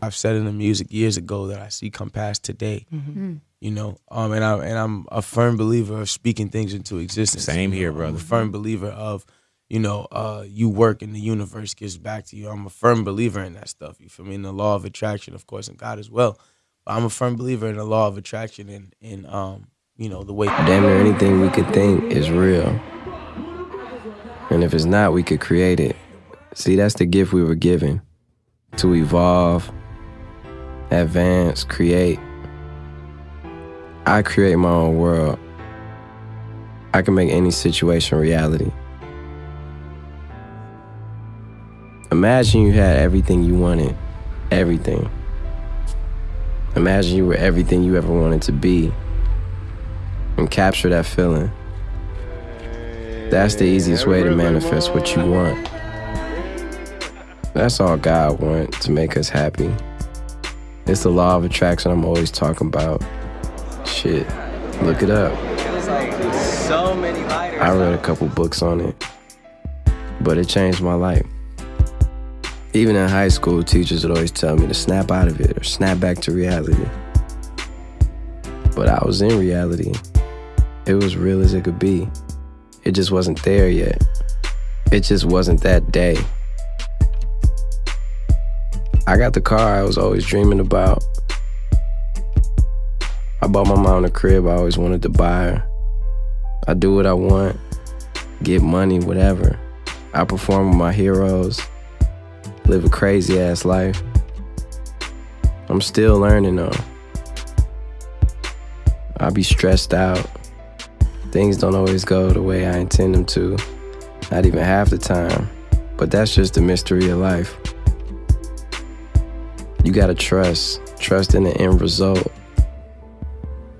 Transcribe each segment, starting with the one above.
I've said in the music years ago that I see come past today. Mm-hmm. You know, um, and I and I'm a firm believer of speaking things into existence. Same here, You know, I'm brother. a firm believer of, you know, uh, you work and the universe gives back to you. I'm a firm believer in that stuff. You feel me? In the law of attraction, of course, and God as well. But I'm a firm believer in the law of attraction and in um, you know, the way Damn near anything we could think is real. And if it's not, we could create it. See, that's the gift we were given to evolve, advance, create. I create my own world. I can make any situation reality. Imagine you had everything you wanted, everything. Imagine you were everything you ever wanted to be and capture that feeling. That's the easiest way to manifest what you want. That's all God wants to make us happy. It's the law of attraction I'm always talking about. Shit, look it up. I read a couple books on it, but it changed my life. Even in high school, teachers would always tell me to snap out of it or snap back to reality. But I was in reality. It was real as it could be. It just wasn't there yet. It just wasn't that day. I got the car I was always dreaming about. I bought my mom the crib I always wanted to buy her. I do what I want, get money, whatever. I perform with my heroes, live a crazy ass life. I'm still learning though. I be stressed out. Things don't always go the way I intend them to, not even half the time. But that's just the mystery of life. You gotta trust, trust in the end result.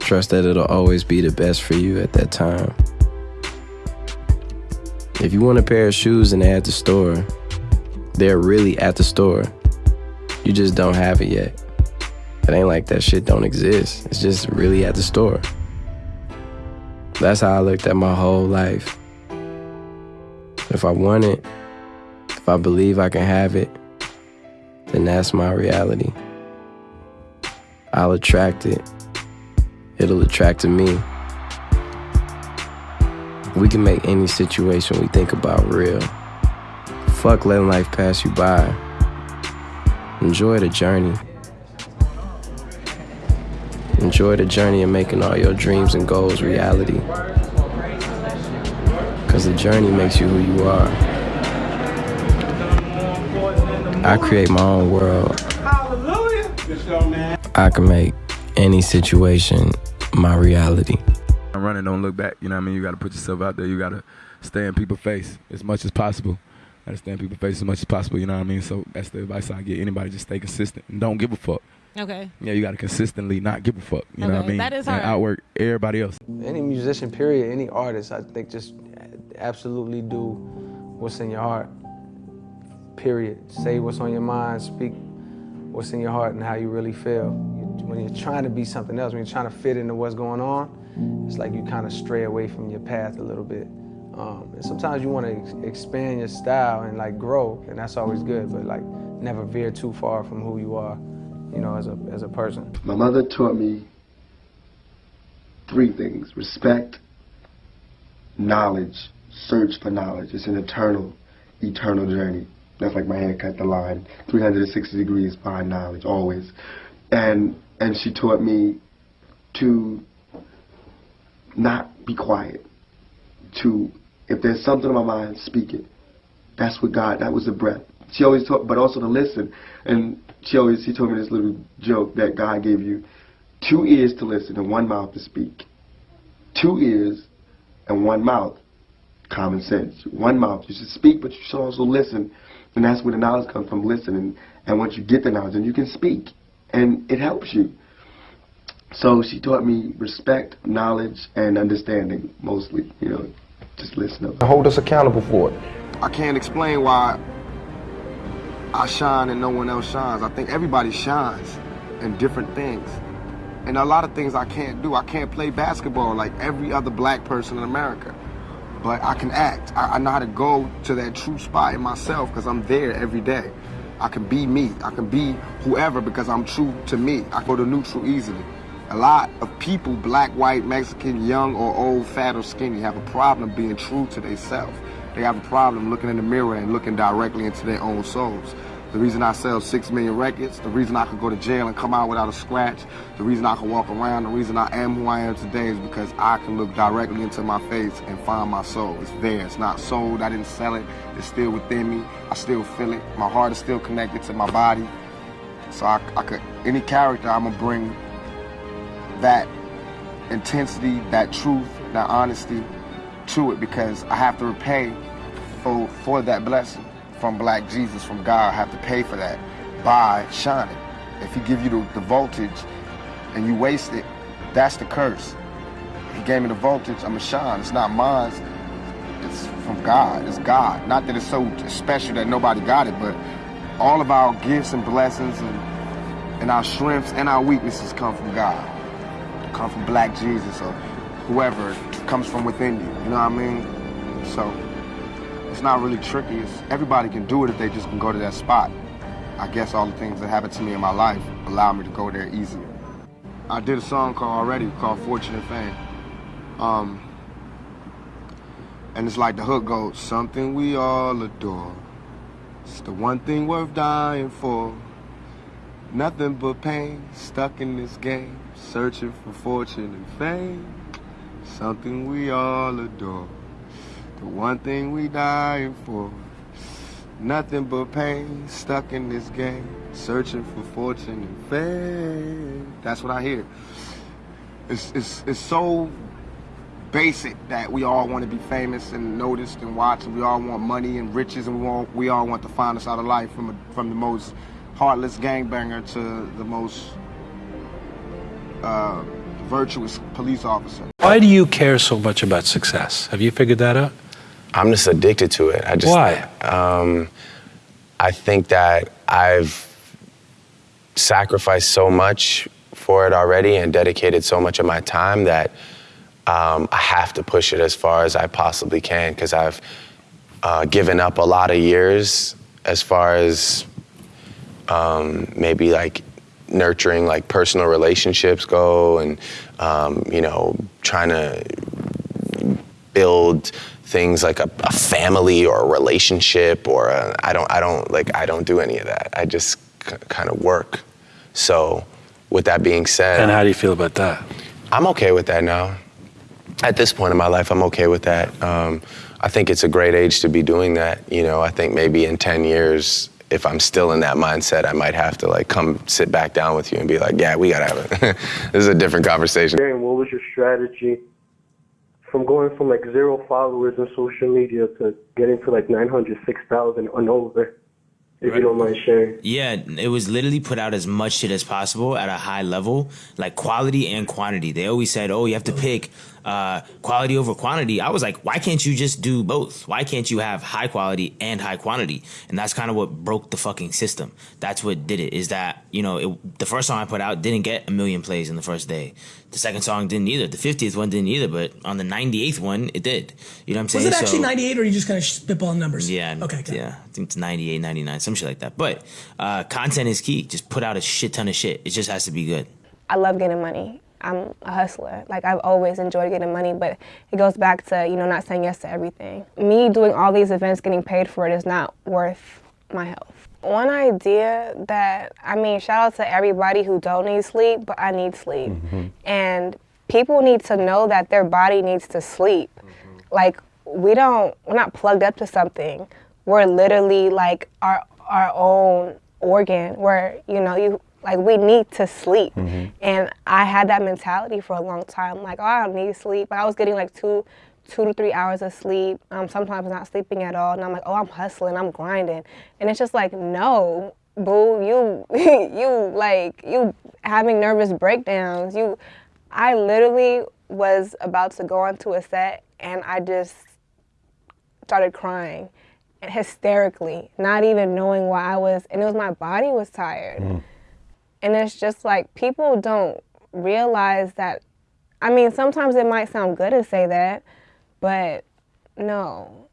Trust that it'll always be the best for you at that time. If you want a pair of shoes and they're at the store, they're really at the store. You just don't have it yet. It ain't like that shit don't exist. It's just really at the store. That's how I looked at my whole life. If I want it, if I believe I can have it, then that's my reality. I'll attract it. It'll attract to me. We can make any situation we think about real. Fuck letting life pass you by. Enjoy the journey. Enjoy the journey of making all your dreams and goals reality. Because the journey makes you who you are. I create my own world. Hallelujah. I can make any situation my reality. I'm Running, don't look back. You know what I mean? You got to put yourself out there. You got to stay in people's face as much as possible. I to stay in people's face as much as possible. You know what I mean? So that's the advice I get anybody. Just stay consistent and don't give a fuck. Okay. Yeah, you got to consistently not give a fuck. You know what I mean? that is And outwork everybody else. Any musician, period, any artist, I think just absolutely do what's in your heart. Period. Say what's on your mind, speak what's in your heart and how you really feel. When you're trying to be something else, when you're trying to fit into what's going on, it's like you kind of stray away from your path a little bit. Um, and sometimes you want to ex- expand your style and like grow, and that's always good, but like never veer too far from who you are, you know, as a, as a person. My mother taught me three things respect, knowledge, search for knowledge. It's an eternal, eternal journey. That's like my haircut, the line 360 degrees behind knowledge, always. And, and she taught me to not be quiet, to, if there's something on my mind, speak it. That's what God, that was the breath. She always taught, but also to listen. And she always, she told me this little joke that God gave you two ears to listen and one mouth to speak. Two ears and one mouth. Common sense. One mouth. You should speak, but you should also listen. And that's where the knowledge comes from, listening. And once you get the knowledge, then you can speak. And it helps you. So she taught me respect, knowledge, and understanding, mostly. You know, just listen. Hold us accountable for it. I can't explain why I shine and no one else shines. I think everybody shines in different things. And a lot of things I can't do. I can't play basketball like every other black person in America. But I can act. I, I know how to go to that true spot in myself because I'm there every day. I can be me. I can be whoever because I'm true to me. I go to neutral easily. A lot of people, black, white, Mexican, young or old, fat or skinny, have a problem being true to themselves. They have a problem looking in the mirror and looking directly into their own souls. The reason I sell six million records, the reason I could go to jail and come out without a scratch, the reason I can walk around, the reason I am who I am today is because I can look directly into my face and find my soul. It's there. It's not sold. I didn't sell it. It's still within me. I still feel it. My heart is still connected to my body. So I, I could, any character, I'm gonna bring that intensity, that truth, that honesty to it because I have to repay for, for that blessing from Black Jesus, from God. Have to pay for that by shining. If he give you the, the voltage and you waste it, that's the curse. He gave me the voltage, I'm a shine. It's not mine, it's from God, it's God. Not that it's so special that nobody got it, but all of our gifts and blessings and, and our strengths and our weaknesses come from God. Come from Black Jesus or whoever comes from within you, you know what I mean? So, it's not really tricky. It's, everybody can do it if they just can go to that spot. I guess all the things that happened to me in my life allow me to go there easier. I did a song called already called Fortune and Fame. Um, and it's like the hook goes, something we all adore. It's the one thing worth dying for. Nothing but pain, stuck in this game, searching for fortune and fame. Something we all adore. The one thing we dying for. Nothing but pain, stuck in this game, searching for fortune and fame. That's what I hear. It's, it's, it's so basic that we all want to be famous and noticed and watched, and we all want money and riches, and we, want, we all want the finest out of life from, a, from the most heartless gangbanger to the most uh, virtuous police officer. Why do you care so much about success? Have you figured that out? I'm just addicted to it. I just Why? Um, I think that I've sacrificed so much for it already and dedicated so much of my time that um, I have to push it as far as I possibly can because I've uh, given up a lot of years as far as um, maybe like nurturing like personal relationships go and um, you know trying to build things like a, a family or a relationship or I I don't I don't like I don't do any of that. I just k- kind of work. So with that being said, And how do you feel about that? I'm okay with that now. At this point in my life, I'm okay with that. Um, I think it's a great age to be doing that. You know, I think maybe in 10 years, if I'm still in that mindset, I might have to like come sit back down with you and be like, yeah, we gotta have it. this is a different conversation. Darren, what was your strategy from going from like zero followers on social media to getting to like 900, 6,000 and over? If you don't mind sharing. Yeah, it was literally put out as much shit as possible at a high level, like quality and quantity. They always said, "Oh, you have to pick uh, quality over quantity." I was like, "Why can't you just do both? Why can't you have high quality and high quantity?" And that's kind of what broke the fucking system. That's what did it. Is that you know it, the first song I put out didn't get a million plays in the first day. The second song didn't either. The fiftieth one didn't either. But on the ninety eighth one, it did. You know what I'm saying? Was it actually So- 98 or are you just kind of spitballing numbers? yeah. Okay. okay. Yeah. I think it's 98, 99, some shit like that. But uh, content is key. Just put out a shit ton of shit. It just has to be good. I love getting money. I'm a hustler. Like I've always enjoyed getting money, but it goes back to, you know, not saying yes to everything. Me doing all these events, getting paid for it is not worth my health. One idea that, I mean, shout out to everybody who don't need sleep, but I need sleep. Mm-hmm. And people need to know that their body needs to sleep. Mm-hmm. Like we don't, we're not plugged up to something. We're literally like our our own organ. Where you know you like we need to sleep. And I had that mentality for a long time. Like oh, I don't need sleep. But I was getting like two two to three hours of sleep. Um, sometimes not sleeping at all. And I'm like oh I'm hustling. I'm grinding. And it's just like no. Boo, you, you like you having nervous breakdowns. You, I literally was about to go onto a set and I just started crying and hysterically, not even knowing why I was, and it was my body was tired. And it's just like people don't realize that. I mean, sometimes it might sound good to say that, but no,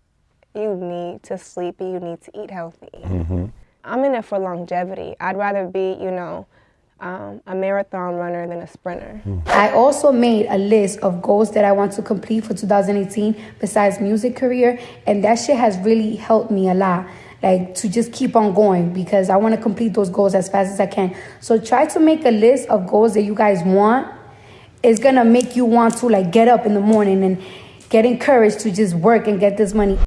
you need to sleep and you need to eat healthy. I'm in it for longevity. I'd rather be, you know, um, a marathon runner than a sprinter. I also made a list of goals that I want to complete for 2018 besides music career, and that shit has really helped me a lot. Like to just keep on going because I want to complete those goals as fast as I can. So try to make a list of goals that you guys want. It's gonna make you want to like get up in the morning and get encouraged to just work and get this money.